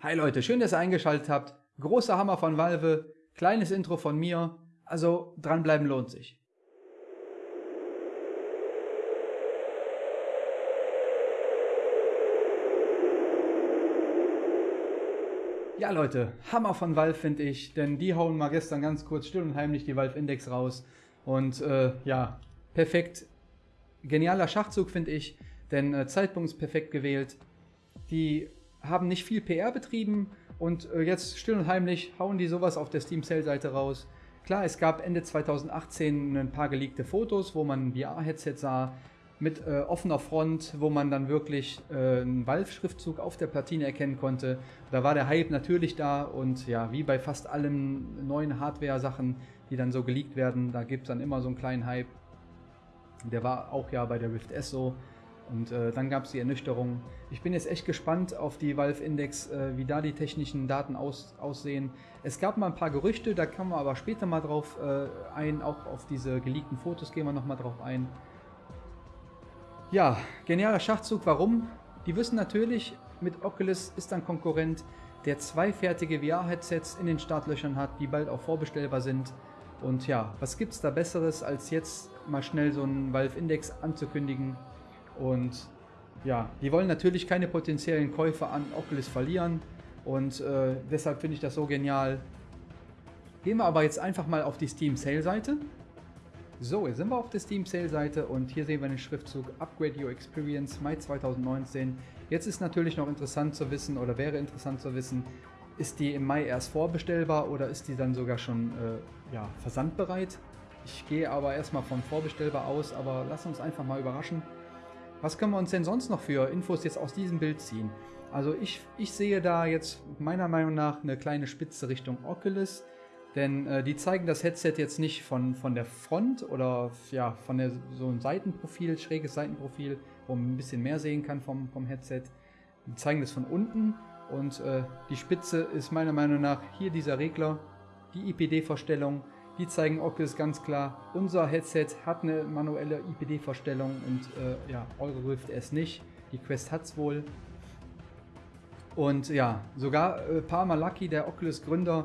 Hi Leute, schön, dass ihr eingeschaltet habt. Großer Hammer von Valve, kleines Intro von mir. Also dranbleiben lohnt sich. Ja Leute, Hammer von Valve finde ich, denn die hauen mal gestern ganz kurz still und heimlich die Valve Index raus. Und äh, ja, perfekt. Genialer Schachzug finde ich, denn äh, Zeitpunkt ist perfekt gewählt. Die haben nicht viel PR betrieben und äh, jetzt still und heimlich hauen die sowas auf der Steam Sale Seite raus. Klar, es gab Ende 2018 ein paar geleakte Fotos, wo man ein VR-Headset sah mit äh, offener Front, wo man dann wirklich äh, einen Valve-Schriftzug auf der Platine erkennen konnte. Da war der Hype natürlich da und ja, wie bei fast allen neuen Hardware-Sachen, die dann so geleakt werden, da gibt es dann immer so einen kleinen Hype. Der war auch ja bei der Rift S so. Und äh, dann gab es die Ernüchterung. Ich bin jetzt echt gespannt auf die Valve Index, äh, wie da die technischen Daten aus, aussehen. Es gab mal ein paar Gerüchte, da kommen wir aber später mal drauf äh, ein. Auch auf diese geleakten Fotos gehen wir nochmal drauf ein. Ja, genialer Schachzug. Warum? Die wissen natürlich, mit Oculus ist ein Konkurrent, der zwei fertige VR-Headsets in den Startlöchern hat, die bald auch vorbestellbar sind. Und ja, was gibt es da Besseres, als jetzt mal schnell so einen Valve Index anzukündigen? Und ja, die wollen natürlich keine potenziellen Käufer an Oculus verlieren und äh, deshalb finde ich das so genial. Gehen wir aber jetzt einfach mal auf die Steam Sale Seite. So, jetzt sind wir auf der Steam Sale Seite und hier sehen wir den Schriftzug Upgrade Your Experience Mai 2019. Jetzt ist natürlich noch interessant zu wissen oder wäre interessant zu wissen, ist die im Mai erst vorbestellbar oder ist die dann sogar schon äh, ja, versandbereit? Ich gehe aber erstmal von vorbestellbar aus, aber lass uns einfach mal überraschen. Was können wir uns denn sonst noch für Infos jetzt aus diesem Bild ziehen? Also ich, ich sehe da jetzt meiner Meinung nach eine kleine Spitze Richtung Oculus, denn äh, die zeigen das Headset jetzt nicht von, von der Front oder ja, von der, so ein Seitenprofil, schräges Seitenprofil, wo man ein bisschen mehr sehen kann vom, vom Headset. Die zeigen das von unten und äh, die Spitze ist meiner Meinung nach hier dieser Regler, die IPD-Vorstellung, die zeigen Oculus ganz klar, unser Headset hat eine manuelle IPD-Vorstellung und äh, ja, eure Rift S nicht. Die Quest hat es wohl. Und ja, sogar äh, Palmer Lucky, der Oculus-Gründer,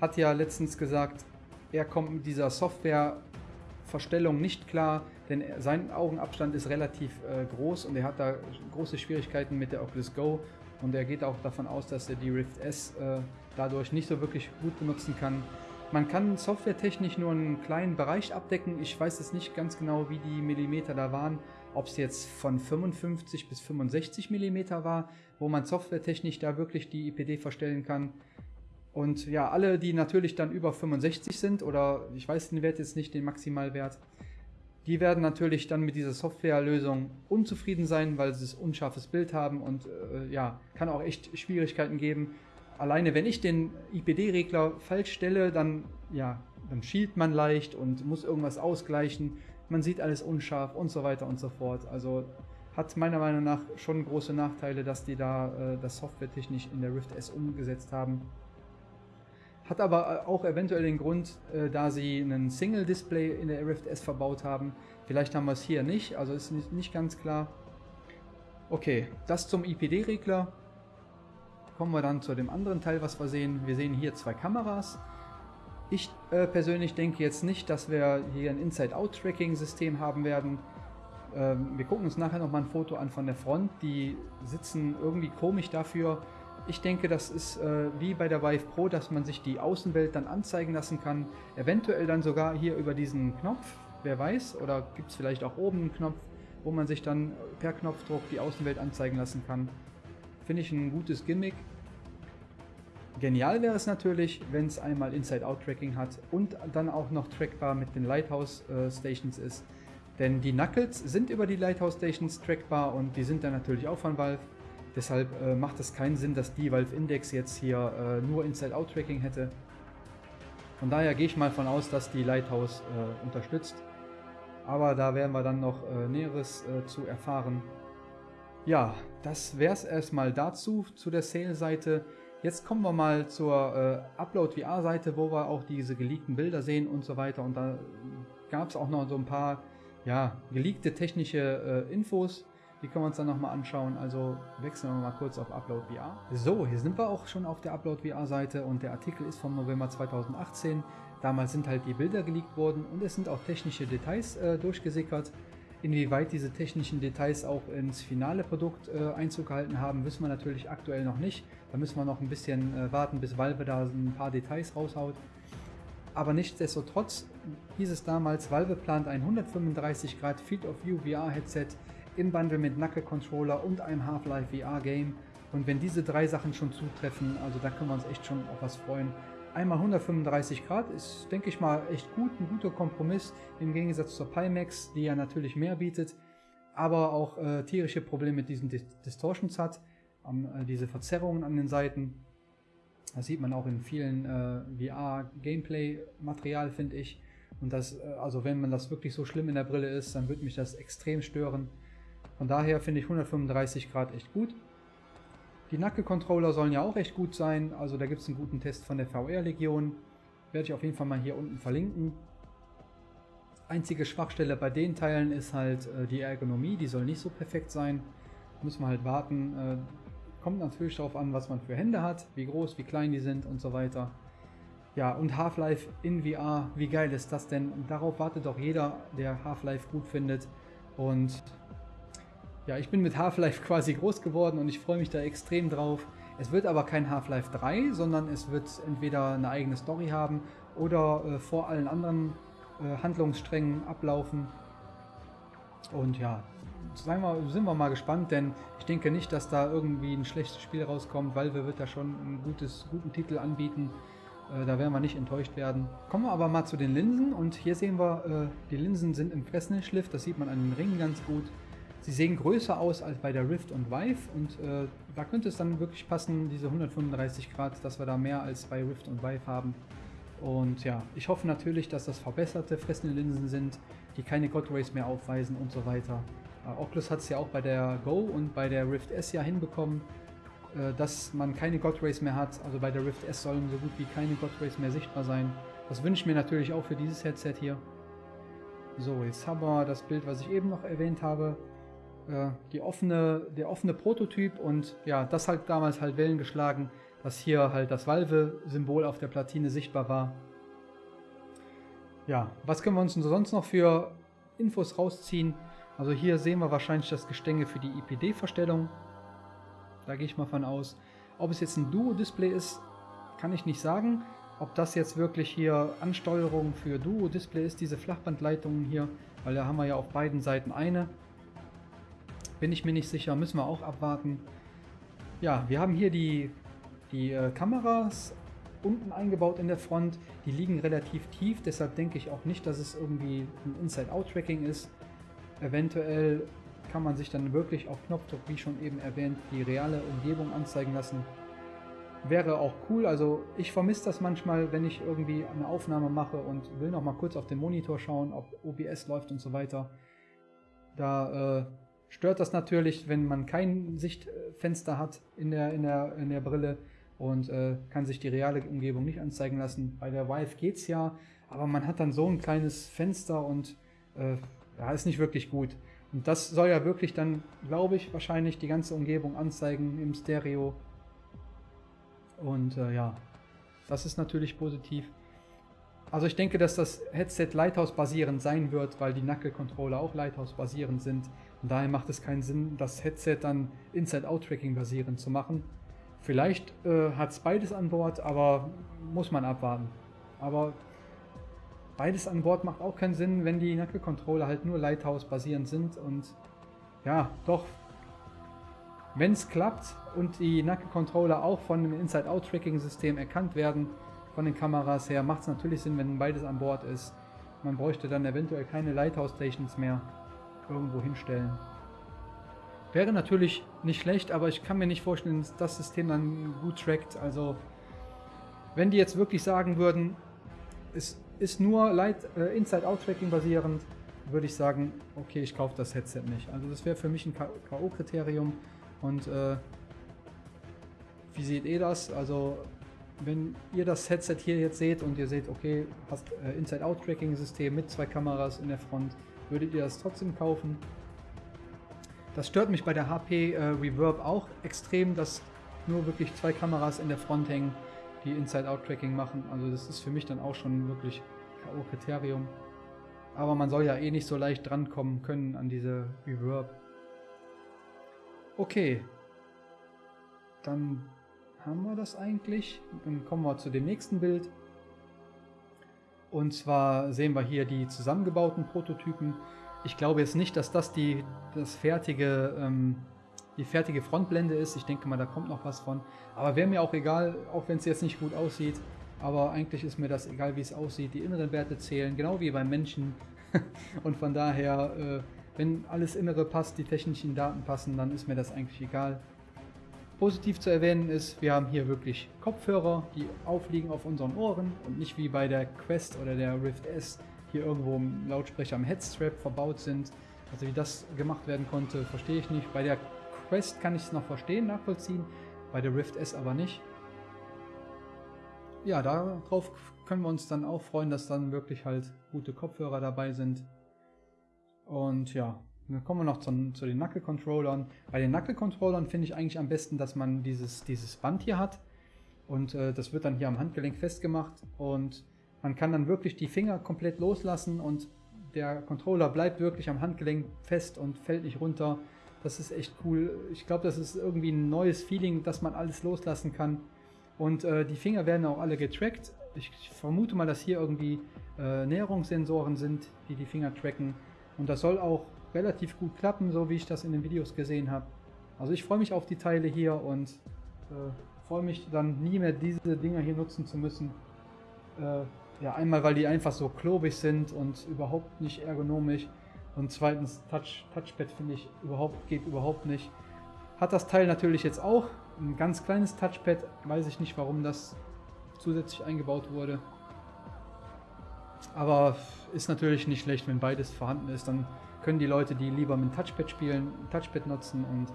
hat ja letztens gesagt, er kommt mit dieser Software-Verstellung nicht klar, denn sein Augenabstand ist relativ äh, groß und er hat da große Schwierigkeiten mit der Oculus Go und er geht auch davon aus, dass er die Rift S äh, dadurch nicht so wirklich gut benutzen kann. Man kann softwaretechnisch nur einen kleinen Bereich abdecken. Ich weiß jetzt nicht ganz genau, wie die Millimeter da waren. Ob es jetzt von 55 bis 65 Millimeter war, wo man softwaretechnisch da wirklich die IPD verstellen kann. Und ja, alle, die natürlich dann über 65 sind, oder ich weiß den Wert jetzt nicht, den Maximalwert, die werden natürlich dann mit dieser Softwarelösung unzufrieden sein, weil sie ein unscharfes Bild haben und äh, ja, kann auch echt Schwierigkeiten geben, alleine wenn ich den IPD-Regler falsch stelle, dann, ja, dann schielt man leicht und muss irgendwas ausgleichen. Man sieht alles unscharf und so weiter und so fort. Also hat meiner Meinung nach schon große Nachteile, dass die da äh, das softwaretechnisch in der Rift S umgesetzt haben. Hat aber äh, auch eventuell den Grund, äh, da sie einen Single-Display in der Rift S verbaut haben. Vielleicht haben wir es hier nicht, also ist nicht, nicht ganz klar. Okay, das zum IPD-Regler kommen wir dann zu dem anderen Teil, was wir sehen. Wir sehen hier zwei Kameras. Ich äh, persönlich denke jetzt nicht, dass wir hier ein Inside-Out-Tracking-System haben werden. Ähm, wir gucken uns nachher nochmal ein Foto an von der Front. Die sitzen irgendwie komisch dafür. Ich denke, das ist äh, wie bei der Vive Pro, dass man sich die Außenwelt dann anzeigen lassen kann. Eventuell dann sogar hier über diesen Knopf, wer weiß. Oder gibt es vielleicht auch oben einen Knopf, wo man sich dann per Knopfdruck die Außenwelt anzeigen lassen kann. Finde ich ein gutes Gimmick. Genial wäre es natürlich, wenn es einmal Inside-Out-Tracking hat und dann auch noch trackbar mit den Lighthouse-Stations äh, ist. Denn die Knuckles sind über die Lighthouse-Stations trackbar und die sind dann natürlich auch von Valve. Deshalb äh, macht es keinen Sinn, dass die Valve Index jetzt hier äh, nur Inside-Out-Tracking hätte. Von daher gehe ich mal von aus, dass die Lighthouse äh, unterstützt. Aber da werden wir dann noch äh, Näheres äh, zu erfahren. Ja, das wäre es erstmal dazu, zu der Sale-Seite. Jetzt kommen wir mal zur äh, Upload VR Seite, wo wir auch diese geleakten Bilder sehen und so weiter. Und da gab es auch noch so ein paar ja, geleakte technische äh, Infos. Die können wir uns dann nochmal anschauen. Also wechseln wir mal kurz auf Upload VR. So, hier sind wir auch schon auf der Upload VR Seite und der Artikel ist vom November 2018. Damals sind halt die Bilder geleakt worden und es sind auch technische Details äh, durchgesickert. Inwieweit diese technischen Details auch ins finale Produkt äh, Einzug gehalten haben, wissen wir natürlich aktuell noch nicht. Da müssen wir noch ein bisschen äh, warten, bis Valve da ein paar Details raushaut. Aber nichtsdestotrotz hieß es damals, Valve plant ein 135 Grad Field of View VR Headset im Bundle mit Knuckle Controller und einem Half-Life VR Game. Und wenn diese drei Sachen schon zutreffen, also da können wir uns echt schon auf was freuen. Einmal 135 Grad ist, denke ich mal, echt gut, ein guter Kompromiss im Gegensatz zur Pimax, die ja natürlich mehr bietet, aber auch äh, tierische Probleme mit diesen Distortions hat, ähm, äh, diese Verzerrungen an den Seiten. Das sieht man auch in vielen äh, VR-Gameplay-Material, finde ich. Und das, äh, also wenn man das wirklich so schlimm in der Brille ist, dann würde mich das extrem stören. Von daher finde ich 135 Grad echt gut. Die Nacke-Controller sollen ja auch recht gut sein, also da gibt es einen guten Test von der VR-Legion. Werde ich auf jeden Fall mal hier unten verlinken. Einzige Schwachstelle bei den Teilen ist halt äh, die Ergonomie, die soll nicht so perfekt sein. Müssen wir halt warten. Äh, kommt natürlich darauf an, was man für Hände hat, wie groß, wie klein die sind und so weiter. Ja, und Half-Life in VR, wie geil ist das denn? darauf wartet doch jeder, der Half-Life gut findet. Und ja, ich bin mit Half-Life quasi groß geworden und ich freue mich da extrem drauf. Es wird aber kein Half-Life 3, sondern es wird entweder eine eigene Story haben oder äh, vor allen anderen äh, Handlungssträngen ablaufen. Und ja, wir, sind wir mal gespannt, denn ich denke nicht, dass da irgendwie ein schlechtes Spiel rauskommt. Valve wird da schon einen guten Titel anbieten. Äh, da werden wir nicht enttäuscht werden. Kommen wir aber mal zu den Linsen und hier sehen wir, äh, die Linsen sind im Fresnel-Schliff, das sieht man an den Ringen ganz gut. Sie sehen größer aus als bei der Rift und Vive und äh, da könnte es dann wirklich passen, diese 135 Grad, dass wir da mehr als bei Rift und Vive haben. Und ja, ich hoffe natürlich, dass das verbesserte Fresnel-Linsen sind, die keine God Rays mehr aufweisen und so weiter. Äh, Oculus hat es ja auch bei der Go und bei der Rift S ja hinbekommen, äh, dass man keine God Rays mehr hat. Also bei der Rift S sollen so gut wie keine God Rays mehr sichtbar sein. Das wünsche ich mir natürlich auch für dieses Headset hier. So, jetzt haben wir das Bild, was ich eben noch erwähnt habe die offene, der offene Prototyp und ja, das hat damals halt Wellen geschlagen, dass hier halt das Valve-Symbol auf der Platine sichtbar war. Ja, was können wir uns sonst noch für Infos rausziehen? Also hier sehen wir wahrscheinlich das Gestänge für die IPD-Verstellung. Da gehe ich mal von aus. Ob es jetzt ein Duo-Display ist, kann ich nicht sagen. Ob das jetzt wirklich hier Ansteuerung für Duo-Display ist, diese Flachbandleitungen hier, weil da haben wir ja auf beiden Seiten eine. Bin ich mir nicht sicher, müssen wir auch abwarten. Ja, wir haben hier die, die äh, Kameras unten eingebaut in der Front. Die liegen relativ tief, deshalb denke ich auch nicht, dass es irgendwie ein Inside-Out-Tracking ist. Eventuell kann man sich dann wirklich auf Knopfdruck, wie schon eben erwähnt, die reale Umgebung anzeigen lassen. Wäre auch cool, also ich vermisse das manchmal, wenn ich irgendwie eine Aufnahme mache und will noch mal kurz auf den Monitor schauen, ob OBS läuft und so weiter. Da äh, stört das natürlich, wenn man kein Sichtfenster hat in der, in der, in der Brille und äh, kann sich die reale Umgebung nicht anzeigen lassen. Bei der Vive geht es ja, aber man hat dann so ein kleines Fenster und äh, ja, ist nicht wirklich gut. Und das soll ja wirklich dann, glaube ich, wahrscheinlich die ganze Umgebung anzeigen im Stereo. Und äh, ja, das ist natürlich positiv. Also ich denke, dass das Headset Lighthouse-basierend sein wird, weil die Knuckle-Controller auch Lighthouse-basierend sind. Und daher macht es keinen Sinn, das Headset dann Inside-Out-Tracking basierend zu machen. Vielleicht äh, hat es beides an Bord, aber muss man abwarten. Aber beides an Bord macht auch keinen Sinn, wenn die Knuckle-Controller halt nur Lighthouse-basierend sind. Und ja, doch, wenn es klappt und die Knuckle-Controller auch von dem Inside-Out-Tracking-System erkannt werden, von den Kameras her macht es natürlich Sinn, wenn beides an Bord ist. Man bräuchte dann eventuell keine Lighthouse Stations mehr irgendwo hinstellen. Wäre natürlich nicht schlecht, aber ich kann mir nicht vorstellen, dass das System dann gut trackt. Also wenn die jetzt wirklich sagen würden, es ist nur äh, Inside-Out-Tracking basierend, würde ich sagen, okay, ich kaufe das Headset nicht. Also das wäre für mich ein K.O.-Kriterium. Und äh, wie seht ihr das? Also wenn ihr das Headset hier jetzt seht und ihr seht, okay, hast äh, Inside-Out-Tracking-System mit zwei Kameras in der Front, würdet ihr das trotzdem kaufen? Das stört mich bei der HP äh, Reverb auch extrem, dass nur wirklich zwei Kameras in der Front hängen, die Inside-Out-Tracking machen. Also das ist für mich dann auch schon wirklich K.O.-Kriterium. Aber man soll ja eh nicht so leicht drankommen können an diese Reverb. Okay. Dann haben wir das eigentlich. Dann kommen wir zu dem nächsten Bild. Und zwar sehen wir hier die zusammengebauten Prototypen. Ich glaube jetzt nicht, dass das die, das fertige, ähm, die fertige Frontblende ist. Ich denke mal, da kommt noch was von. Aber wäre mir auch egal, auch wenn es jetzt nicht gut aussieht. Aber eigentlich ist mir das egal, wie es aussieht. Die inneren Werte zählen, genau wie beim Menschen. Und von daher, äh, wenn alles Innere passt, die technischen Daten passen, dann ist mir das eigentlich egal. Positiv zu erwähnen ist, wir haben hier wirklich Kopfhörer, die aufliegen auf unseren Ohren und nicht wie bei der Quest oder der Rift S hier irgendwo im Lautsprecher am Headstrap verbaut sind. Also wie das gemacht werden konnte, verstehe ich nicht. Bei der Quest kann ich es noch verstehen, nachvollziehen, bei der Rift S aber nicht. Ja, darauf können wir uns dann auch freuen, dass dann wirklich halt gute Kopfhörer dabei sind. Und ja, dann kommen wir noch zu, zu den Knuckle-Controllern. Bei den Knuckle-Controllern finde ich eigentlich am besten, dass man dieses, dieses Band hier hat. Und äh, das wird dann hier am Handgelenk festgemacht. Und man kann dann wirklich die Finger komplett loslassen und der Controller bleibt wirklich am Handgelenk fest und fällt nicht runter. Das ist echt cool. Ich glaube, das ist irgendwie ein neues Feeling, dass man alles loslassen kann. Und äh, die Finger werden auch alle getrackt. Ich, vermute mal, dass hier irgendwie äh, Näherungssensoren sind, die die Finger tracken. Und das soll auch relativ gut klappen, so wie ich das in den Videos gesehen habe. Also ich freue mich auf die Teile hier und äh, freue mich dann nie mehr diese Dinger hier nutzen zu müssen. Äh, ja, einmal weil die einfach so klobig sind und überhaupt nicht ergonomisch. Und zweitens, Touch, Touchpad finde ich überhaupt, geht überhaupt nicht. Hat das Teil natürlich jetzt auch. Ein ganz kleines Touchpad. Weiß ich nicht, warum das zusätzlich eingebaut wurde. Aber ist natürlich nicht schlecht, wenn beides vorhanden ist. Dann können die Leute, die lieber mit Touchpad spielen, Touchpad nutzen. Und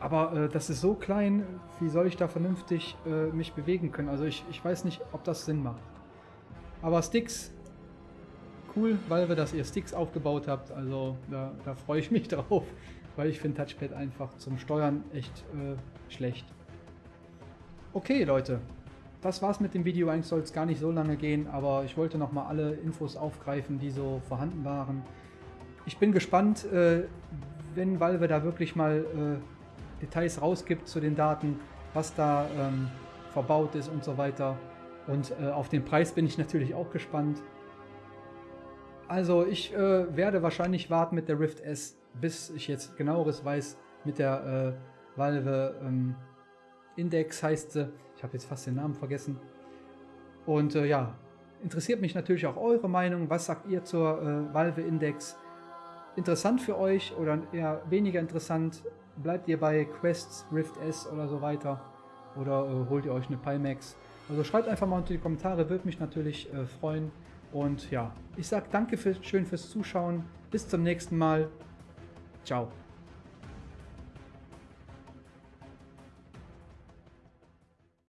aber äh, das ist so klein, wie soll ich da vernünftig äh, mich bewegen können? Also ich, ich weiß nicht, ob das Sinn macht. Aber Sticks, cool, weil wir das ihr Sticks aufgebaut habt. Also da, da freue ich mich drauf, weil ich finde Touchpad einfach zum Steuern echt äh, schlecht. Okay, Leute. Das war's mit dem Video. Eigentlich soll es gar nicht so lange gehen, aber ich wollte nochmal alle Infos aufgreifen, die so vorhanden waren. Ich bin gespannt, äh, wenn Valve da wirklich mal äh, Details rausgibt zu den Daten, was da ähm, verbaut ist und so weiter. Und äh, auf den Preis bin ich natürlich auch gespannt. Also ich äh, werde wahrscheinlich warten mit der Rift S, bis ich jetzt genaueres weiß mit der äh, Valve ähm, Index heißt sie. Ich habe jetzt fast den Namen vergessen. Und äh, ja, interessiert mich natürlich auch eure Meinung. Was sagt ihr zur Valve Index? Interessant für euch oder eher weniger interessant? Bleibt ihr bei Quests, Rift S oder so weiter? Oder äh, holt ihr euch eine Pimax? Also schreibt einfach mal unter die Kommentare, würde mich natürlich äh, freuen. Und ja, ich sage danke für, schön fürs Zuschauen. Bis zum nächsten Mal. Ciao.